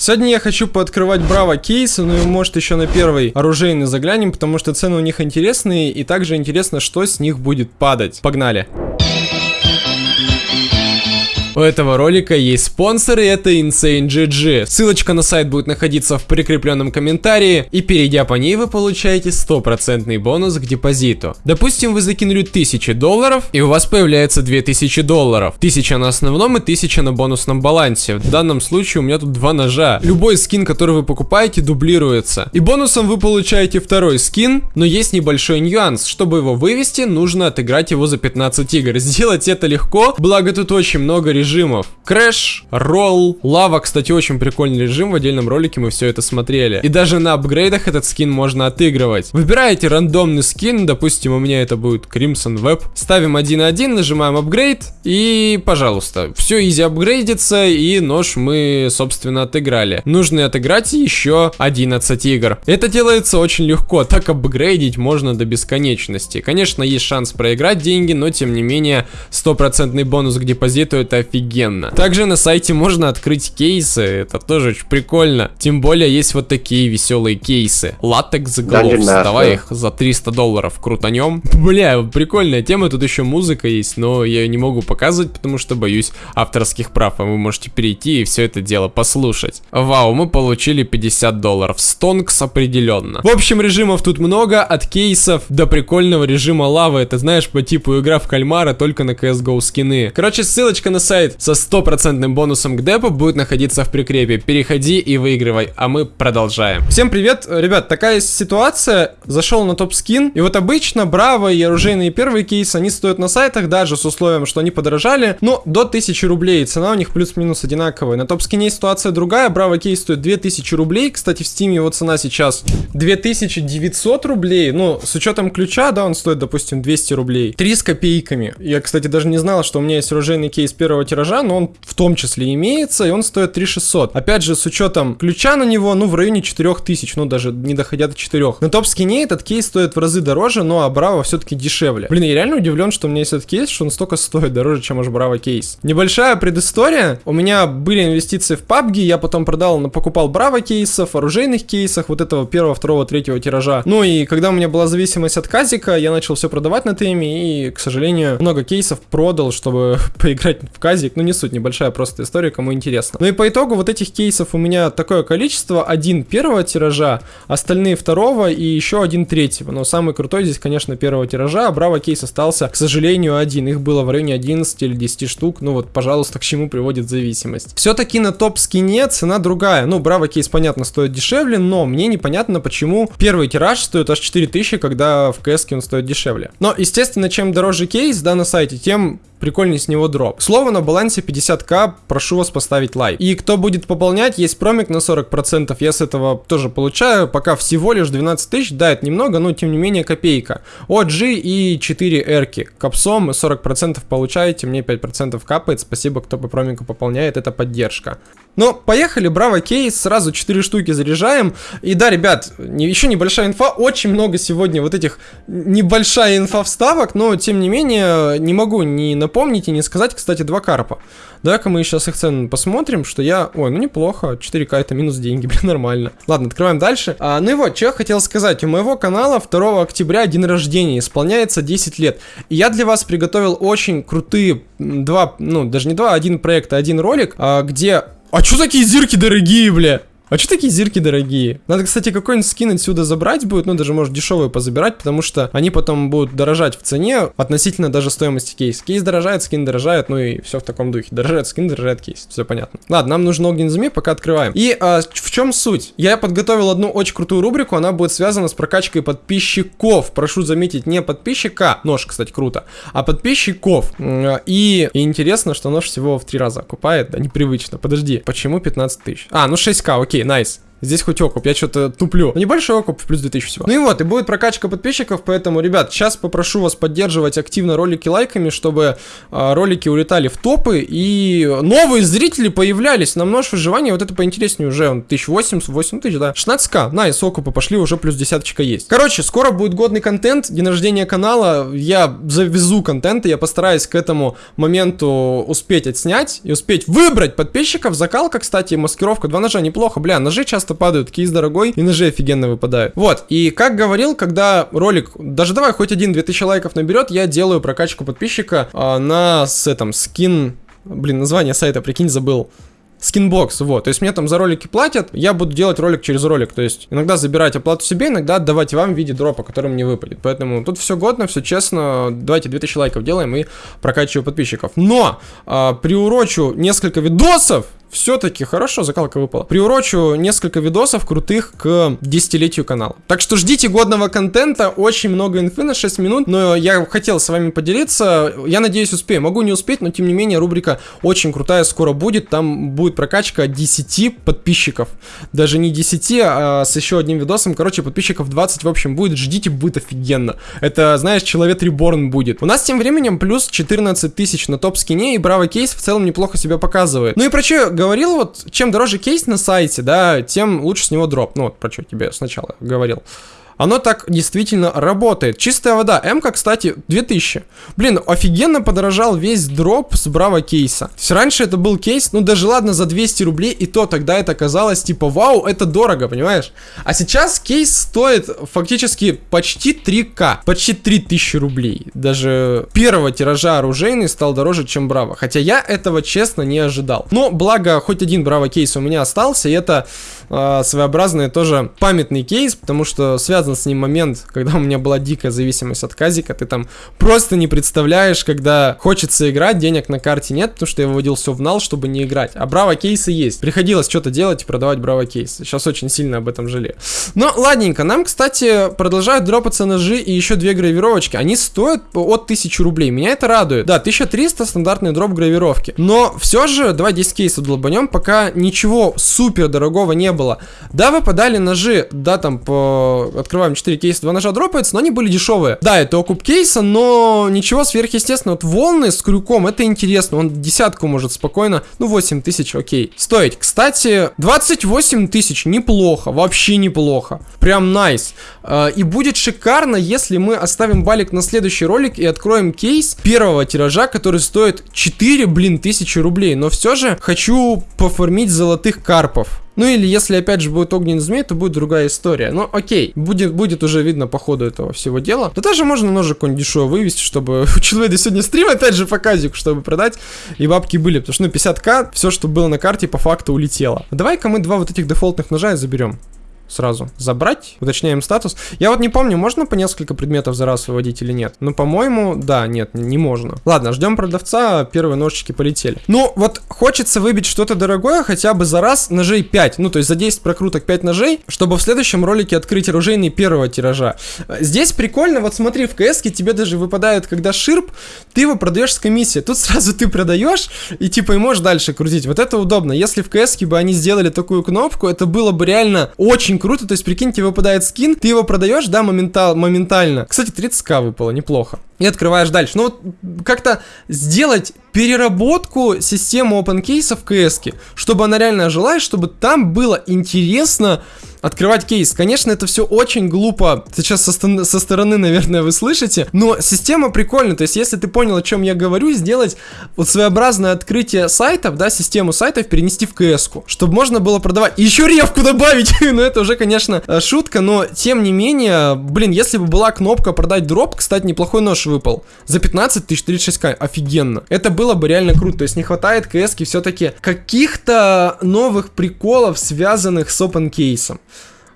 Сегодня я хочу пооткрывать Браво кейсы, ну и может еще на первый оружейный заглянем, потому что цены у них интересные, и также интересно, что с них будет падать. Погнали! У этого ролика есть спонсор, и это Insane GG. Ссылочка на сайт будет находиться в прикрепленном комментарии, и перейдя по ней вы получаете стопроцентный бонус к депозиту. Допустим, вы закинули 1000 долларов, и у вас появляется 2000 долларов. 1000 на основном и 1000 на бонусном балансе. В данном случае у меня тут два ножа. Любой скин, который вы покупаете, дублируется. И бонусом вы получаете второй скин, но есть небольшой нюанс. Чтобы его вывести, нужно отыграть его за 15 игр. Сделать это легко, благо тут очень много режимов режимов. Crash, roll, лава, кстати, очень прикольный режим, в отдельном ролике мы все это смотрели. И даже на апгрейдах этот скин можно отыгрывать. Выбираете рандомный скин, допустим, у меня это будет Crimson Web. Ставим 1.1, нажимаем апгрейд, и, пожалуйста, все easy апгрейдится, и нож мы, собственно, отыграли. Нужно отыграть еще 11 игр. Это делается очень легко, так апгрейдить можно до бесконечности. Конечно, есть шанс проиграть деньги, но, тем не менее, стопроцентный бонус к депозиту это офигенно. Также на сайте можно открыть кейсы, это тоже очень прикольно. Тем более есть вот такие веселые кейсы. Latex Gloves, давай их за 300 долларов крутанем. Бля, прикольная тема, тут еще музыка есть, но я ее не могу показывать, потому что боюсь авторских прав, а вы можете перейти и все это дело послушать. Вау, мы получили 50 долларов, стонкс определенно. В общем, режимов тут много, от кейсов до прикольного режима лавы, это знаешь, по типу игра в кальмара, только на CSGO скины. Короче, ссылочка на сайт со стопроцентным бонусом к депу будет находиться в прикрепе. Переходи и выигрывай, а мы продолжаем. Всем привет, ребят, такая ситуация. Зашел на топ скин, и вот обычно Браво и оружейные первые кейсы, они стоят на сайтах, даже с условием, что они подорожали, но до 1000 рублей. Цена у них плюс-минус одинаковая. На топ скине ситуация другая, Браво кейс стоит 2000 рублей. Кстати, в Steam е его цена сейчас 2900 рублей. Ну, с учетом ключа, да, он стоит, допустим, 200 рублей. 3 с копейками. Я, кстати, даже не знал, что у меня есть оружейный кейс первого тиража, но он в том числе имеется, и он стоит 3600. Опять же, с учетом ключа на него, ну, в районе 4000, ну, даже не доходя до 4. На топ-скине этот кейс стоит в разы дороже, но а Браво все-таки дешевле. Блин, я реально удивлен, что у меня есть этот кейс, что он столько стоит дороже, чем аж Браво кейс. Небольшая предыстория. У меня были инвестиции в PUBG, я потом продал, покупал Браво кейсов, оружейных кейсах, вот этого первого, второго, третьего тиража. Ну и когда у меня была зависимость от казика, я начал все продавать на Steam е и, к сожалению, много кейсов продал, чтобы поиграть в казик. Ну не суть, небольшая просто история, кому интересно. Ну и по итогу вот этих кейсов у меня такое количество. Один первого тиража, остальные второго и еще один третьего. Но самый крутой здесь, конечно, первого тиража. А Браво кейс остался, к сожалению, один. Их было в районе 11 или 10 штук. Ну вот, пожалуйста, к чему приводит зависимость. Все-таки на топ-скине цена другая. Ну, Браво кейс, понятно, стоит дешевле, но мне непонятно, почему первый тираж стоит аж 4000, когда в КС он стоит дешевле. Но, естественно, чем дороже кейс, да, на сайте, тем прикольнее с него дроп. Слово на балансе 50к, прошу вас поставить лайк. И кто будет пополнять, есть промик на 40%, я с этого тоже получаю, пока всего лишь 12 тысяч, да, это немного, но тем не менее копейка. OG и 4 эрки, капсом 40% получаете, мне 5% капает, спасибо, кто по промику пополняет, это поддержка. Но поехали, браво кейс, сразу 4 штуки заряжаем. И да, ребят, еще небольшая инфа, очень много сегодня вот этих небольшая инфа вставок, но тем не менее не могу не напомнить и не сказать, кстати, два карпа. Давай-ка мы сейчас их цены посмотрим, что я... Ой, ну неплохо, 4к это минус деньги, блин, нормально. Ладно, открываем дальше. А, ну и вот, что я хотел сказать. У моего канала 2 октября день рождения, исполняется 10 лет. И я для вас приготовил очень крутые два, ну даже не два, а один проект, один ролик, а, где а чё такие зирки дорогие, бля? А что такие зирки дорогие? Надо, кстати, какой-нибудь скин отсюда забрать будет, ну, даже, может, дешевые позабирать, потому что они потом будут дорожать в цене относительно даже стоимости кейса. Кейс дорожает, скин дорожает, ну и все в таком духе. Дорожает скин, дорожает кейс, все понятно. Ладно, нам нужен огненный змей, пока открываем. И а, в чем суть? Я подготовил одну очень крутую рубрику, она будет связана с прокачкой подписчиков. Прошу заметить, не подписчика, нож, кстати, круто, а подписчиков. И, и интересно, что нож всего в три раза окупает, да, непривычно. Подожди, почему 15 тысяч? А, ну 6к, окей окей, найс. Здесь хоть окуп, я что-то туплю. Но небольшой окуп, плюс 2000 всего. Ну и вот, и будет прокачка подписчиков, поэтому, ребят, сейчас попрошу вас поддерживать активно ролики лайками, чтобы э, ролики улетали в топы, и новые зрители появлялись. На множество выживания вот это поинтереснее уже, 1080, 8 тысяч, да. 16к, найс, окупы пошли, уже плюс десяточка есть. Короче, скоро будет годный контент, день рождения канала, я завезу контент, я постараюсь к этому моменту успеть отснять и успеть выбрать подписчиков. Закалка, кстати, маскировка, два ножа, неплохо, бля, ножи часто часто падают, кейс дорогой, и ножи офигенно выпадают. Вот, и как говорил, когда ролик, даже давай хоть один 2000 лайков наберет, я делаю прокачку подписчика а, на с этом скин, блин, название сайта, прикинь, забыл. Skinbox, вот. То есть мне там за ролики платят, я буду делать ролик через ролик. То есть иногда забирать оплату себе, иногда отдавать вам в виде дропа, который мне выпадет. Поэтому тут все годно, все честно. Давайте 2000 лайков делаем и прокачиваем подписчиков. Но а, приурочу несколько видосов все-таки хорошо, закалка выпала. Приурочу несколько видосов крутых к десятилетию канала. Так что ждите годного контента, очень много инфы на 6 минут, но я хотел с вами поделиться, я надеюсь успею. Могу не успеть, но тем не менее рубрика очень крутая скоро будет, там будет прокачка 10 подписчиков. Даже не 10, а с еще одним видосом, короче, подписчиков 20 в общем будет, ждите, будет офигенно. Это, знаешь, человек реборн будет. У нас тем временем плюс 14 тысяч на топ-скине, и Браво Кейс в целом неплохо себя показывает. Ну и про что говорил, вот, чем дороже кейс на сайте, да, тем лучше с него дроп. Ну, вот про что тебе сначала говорил оно так действительно работает. Чистая вода. М-ка, кстати, 2000. Блин, офигенно подорожал весь дроп с Браво кейса. Раньше это был кейс, ну даже ладно, за 200 рублей, и то тогда это казалось типа, вау, это дорого, понимаешь? А сейчас кейс стоит фактически почти 3к, почти 3000 рублей. Даже первого тиража оружейный стал дороже, чем Браво. Хотя я этого, честно, не ожидал. Но, благо, хоть один Браво кейс у меня остался, и это э, своеобразный тоже памятный кейс, потому что связан с ним момент, когда у меня была дикая зависимость от казика, ты там просто не представляешь, когда хочется играть, денег на карте нет, потому что я выводил все в нал, чтобы не играть. А браво кейсы есть. Приходилось что-то делать и продавать браво кейсы. Сейчас очень сильно об этом жалею. Но ладненько, нам, кстати, продолжают дропаться ножи и еще две гравировочки. Они стоят от 1000 рублей. Меня это радует. Да, 1300 стандартный дроп гравировки. Но все же, давай 10 кейсов долбанем, пока ничего супер дорогого не было. Да, выпадали ножи, да, там по... Открываем 4 кейса, 2 ножа дропается, но они были дешевые. Да, это окуп кейса, но ничего сверхъестественного. Вот волны с крюком, это интересно. Он десятку может спокойно, ну 8 тысяч, окей. Стоить. Кстати, 28 тысяч, неплохо, вообще неплохо. Прям найс. Nice. И будет шикарно, если мы оставим балик на следующий ролик и откроем кейс первого тиража, который стоит 4, блин, тысячи рублей. Но все же хочу поформить золотых карпов. Ну или если опять же будет огненный змей, то будет другая история. Но окей, будет, будет уже видно по ходу этого всего дела. Да даже можно ножик какой-нибудь дешевый вывести, чтобы у человека сегодня стрим опять же по казику, чтобы продать. И бабки были, потому что ну 50к, все, что было на карте по факту улетело. Давай-ка мы два вот этих дефолтных ножа и заберем сразу забрать, уточняем статус. Я вот не помню, можно по несколько предметов за раз выводить или нет. Ну, по-моему, да, нет, не можно. Ладно, ждем продавца, первые ножички полетели. Ну, вот хочется выбить что-то дорогое хотя бы за раз ножей 5. Ну, то есть за 10 прокруток 5 ножей, чтобы в следующем ролике открыть оружейный первого тиража. Здесь прикольно, вот смотри, в кс тебе даже выпадает, когда ширп, ты его продаешь с комиссией. Тут сразу ты продаешь и типа и можешь дальше крутить. Вот это удобно. Если в кс бы они сделали такую кнопку, это было бы реально очень очень круто, то есть, прикинь, тебе выпадает скин, ты его продаешь, да, моментал, моментально. Кстати, 30к выпало, неплохо. И открываешь дальше. Ну вот как-то сделать переработку системы OpenCase в CS, чтобы она реально жила, и чтобы там было интересно открывать кейс. Конечно, это все очень глупо. Сейчас со, со стороны, наверное, вы слышите. Но система прикольная. То есть, если ты понял, о чем я говорю, сделать вот своеобразное открытие сайтов, да, систему сайтов перенести в кс чтобы можно было продавать. Еще ревку добавить. ну, это уже, конечно, э, шутка, но тем не менее, блин, если бы была кнопка продать дроп, кстати, неплохой нож выпал. За 15 тысяч 36к. Офигенно. Это было бы реально круто. То есть, не хватает кс все-таки каких-то новых приколов, связанных с open кейсом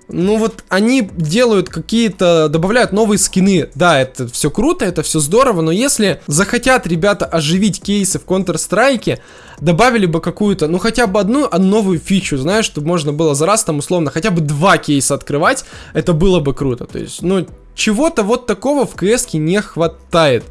ну вот они делают какие-то, добавляют новые скины. Да, это все круто, это все здорово, но если захотят ребята оживить кейсы в Counter-Strike, добавили бы какую-то, ну хотя бы одну а новую фичу, знаешь, чтобы можно было за раз там условно хотя бы два кейса открывать, это было бы круто. То есть, ну, чего-то вот такого в кс не хватает.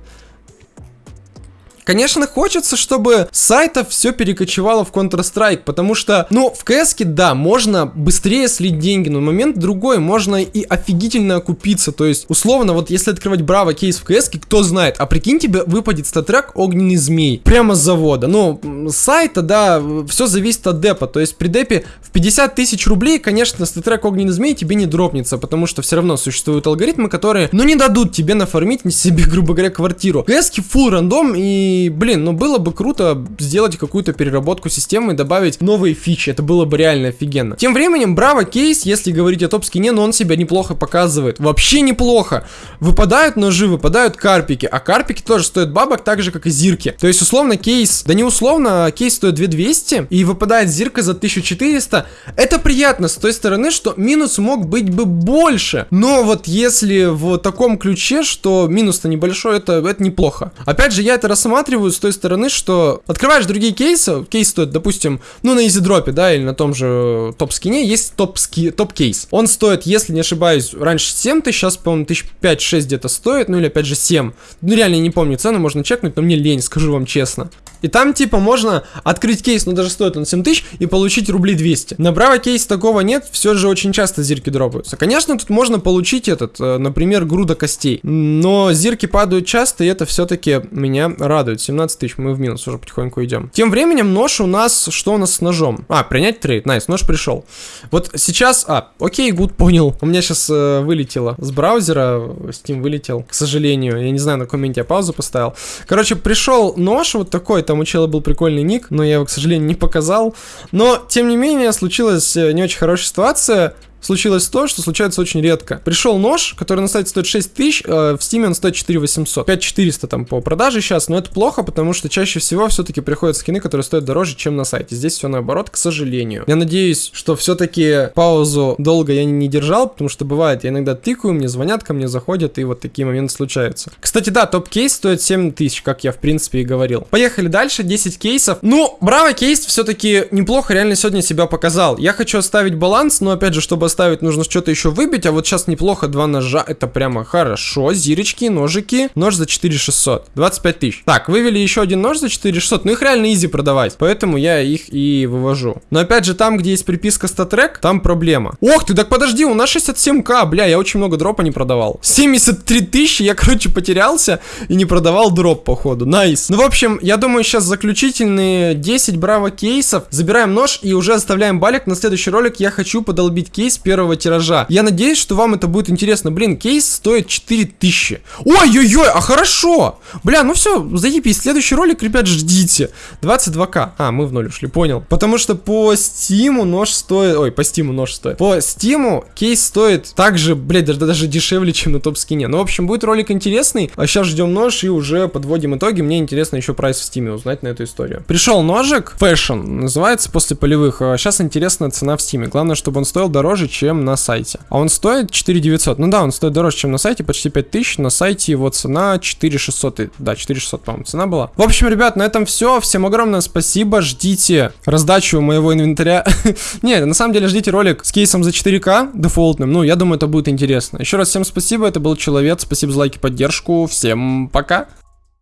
Конечно, хочется, чтобы сайтов все перекочевало в Counter-Strike, потому что, ну, в CS, да, можно быстрее слить деньги, но момент другой, можно и офигительно окупиться, то есть, условно, вот если открывать Браво кейс в CS, кто знает, а прикинь, тебе выпадет статрек Огненный Змей, прямо с завода, ну, сайта, да, все зависит от депа, то есть при депе в 50 тысяч рублей, конечно, статрек Огненный Змей тебе не дропнется, потому что все равно существуют алгоритмы, которые, ну, не дадут тебе нафармить себе, грубо говоря, квартиру. CS full рандом и блин, ну было бы круто сделать какую-то переработку системы и добавить новые фичи. Это было бы реально офигенно. Тем временем, Браво кейс, если говорить о топ-скине, но он себя неплохо показывает. Вообще неплохо. Выпадают ножи, выпадают карпики. А карпики тоже стоят бабок так же, как и зирки. То есть, условно, кейс, да не условно, а кейс стоит 2200 и выпадает зирка за 1400. Это приятно с той стороны, что минус мог быть бы больше. Но вот если в таком ключе, что минус-то небольшой, это, это неплохо. Опять же, я это рассматриваю рассматривают с той стороны, что открываешь другие кейсы, кейс стоит, допустим, ну на изидропе, да, или на том же топ-скине, есть топ-кейс. Топ Он стоит, если не ошибаюсь, раньше 7 тысяч, сейчас, по-моему, тысяч 5-6 где-то стоит, ну или опять же 7. Ну реально не помню цену, можно чекнуть, но мне лень, скажу вам честно. И там типа можно открыть кейс, но даже стоит он 7 тысяч, и получить рублей 200. На Браво кейс такого нет, все же очень часто зирки дропаются. Конечно, тут можно получить этот, э, например, груда костей, но зирки падают часто, и это все-таки меня радует. 17 тысяч, мы в минус уже потихоньку идем. Тем временем нож у нас, что у нас с ножом? А, принять trade, nice, нож пришел. Вот сейчас, а, окей, good, понял. У меня сейчас э, вылетело с браузера, Steam вылетел, к сожалению. Я не знаю, на каком я паузу поставил. Короче, пришел нож вот такой, там у чела был прикольный ник, но я его, к сожалению, не показал. Но, тем не менее, случилась э, не очень хорошая ситуация случилось то, что случается очень редко. Пришел нож, который на сайте стоит 6 тысяч, э, в Steam он стоит 4 800. 5 400 там по продаже сейчас, но это плохо, потому что чаще всего все-таки приходят скины, которые стоят дороже, чем на сайте. Здесь все наоборот, к сожалению. Я надеюсь, что все-таки паузу долго я не держал, потому что бывает, я иногда тыкаю, мне звонят, ко мне заходят, и вот такие моменты случаются. Кстати, да, топ-кейс стоит 7 тысяч, как я в принципе и говорил. Поехали дальше, 10 кейсов. Ну, браво, кейс все-таки неплохо реально сегодня себя показал. Я хочу оставить баланс, но опять же, чтобы оставить, нужно что-то еще выбить, а вот сейчас неплохо, два ножа, это прямо хорошо, зирочки, ножики, нож за 4600, 25 тысяч. Так, вывели еще один нож за 4600, ну их реально easy продавать, поэтому я их и вывожу. Но опять же, там, где есть приписка StatTrak, там проблема. Ох ты, так подожди, у нас 67к, бля, я очень много дропа не продавал. 73 тысячи, я, короче, потерялся и не продавал дроп, походу, nice. Ну, в общем, я думаю, сейчас заключительные 10 браво кейсов, забираем нож и уже оставляем балик. На следующий ролик я хочу подолбить кейс первого тиража. Я надеюсь, что вам это будет интересно. Блин, кейс стоит 4000. Ой-ой-ой, а хорошо. Бля, ну все, заебись. Следующий ролик, ребят, ждите. 22к. А, мы в ноль ушли, понял. Потому что по Steam у нож стоит... Ой, по Steam у нож стоит. По Steam у кейс стоит также, блядь, даже, даже дешевле, чем на топ-скине. Ну, в общем, будет ролик интересный. А сейчас ждем нож и уже подводим итоги. Мне интересно еще price в Steam е узнать на эту историю. Пришел ножик, Falchion, называется после полевых. Сейчас а интересная цена в Steam е. Главное, чтобы он стоил дороже, чем на сайте. А он стоит 4900. Ну да, он стоит дороже, чем на сайте, почти 5000. На сайте его цена 4600. Да, 4600, по-моему, цена была. В общем, ребят, на этом все. Всем огромное спасибо. Ждите раздачу моего инвентаря. Нет, на самом деле ждите ролик с кейсом за 4К дефолтным. Ну, я думаю, это будет интересно. Еще раз всем спасибо. Это был Человек. Спасибо за лайки, поддержку. Всем пока.